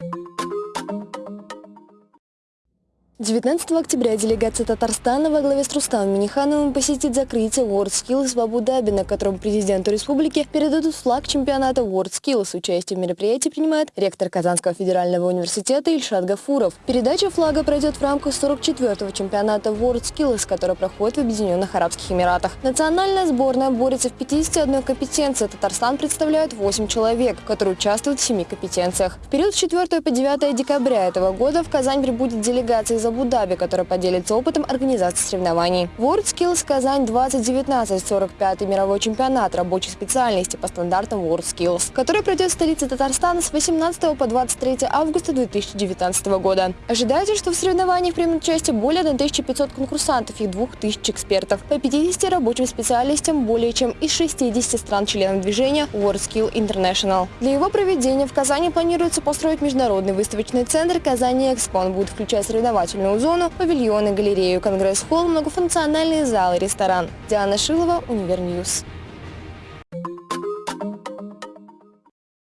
you 19 октября делегация Татарстана во главе с Рустамом Минихановым посетит закрытие WorldSkills в Абу-Даби, на котором президенту республики передадут флаг чемпионата WorldSkills. Участие в мероприятии принимает ректор Казанского федерального университета Ильшат Гафуров. Передача флага пройдет в рамках 44-го чемпионата WorldSkills, который проходит в Объединенных Арабских Эмиратах. Национальная сборная борется в 51 компетенции. Татарстан представляет 8 человек, которые участвуют в 7 компетенциях. В период с 4 по 9 декабря этого года в Казань прибудет делегация из Абу-Даби, которая поделится опытом организации соревнований. WorldSkills Казань 2019 45-й мировой чемпионат рабочей специальности по стандартам WorldSkills, который пройдет в столице Татарстана с 18 по 23 августа 2019 года. Ожидается, что в соревнованиях примут участие более 1500 конкурсантов и 2000 экспертов по 50 рабочим специальностям более чем из 60 стран-членов движения WorldSkills International. Для его проведения в Казани планируется построить международный выставочный центр «Казань Экспо». Будет включать соревновательные развлекательную зону, павильоны, галерею, конгресс-холл, многофункциональные залы, ресторан. Диана Шилова, Univer News.